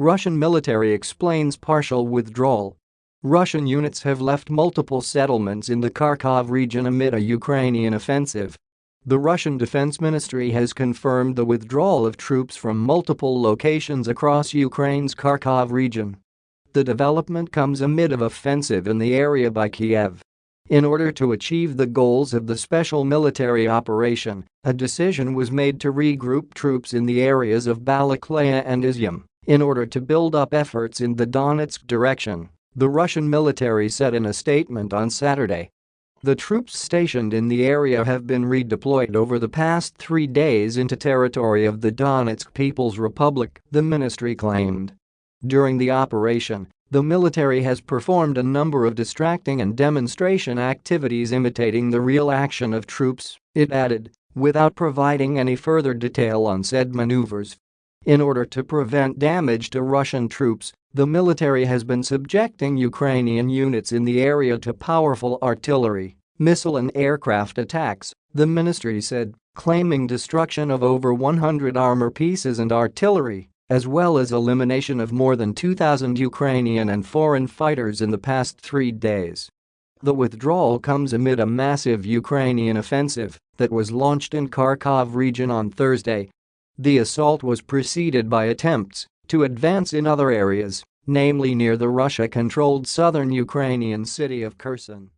Russian military explains partial withdrawal. Russian units have left multiple settlements in the Kharkov region amid a Ukrainian offensive. The Russian Defense Ministry has confirmed the withdrawal of troops from multiple locations across Ukraine's Kharkov region. The development comes amid of offensive in the area by Kiev. In order to achieve the goals of the special military operation, a decision was made to regroup troops in the areas of Balaklaya and Izyum in order to build up efforts in the Donetsk direction, the Russian military said in a statement on Saturday. The troops stationed in the area have been redeployed over the past three days into territory of the Donetsk People's Republic, the ministry claimed. During the operation, the military has performed a number of distracting and demonstration activities imitating the real action of troops, it added, without providing any further detail on said maneuvers. In order to prevent damage to Russian troops, the military has been subjecting Ukrainian units in the area to powerful artillery, missile and aircraft attacks, the ministry said, claiming destruction of over 100 armor pieces and artillery, as well as elimination of more than 2,000 Ukrainian and foreign fighters in the past three days. The withdrawal comes amid a massive Ukrainian offensive that was launched in Kharkov region on Thursday the assault was preceded by attempts to advance in other areas, namely near the Russia-controlled southern Ukrainian city of Kherson.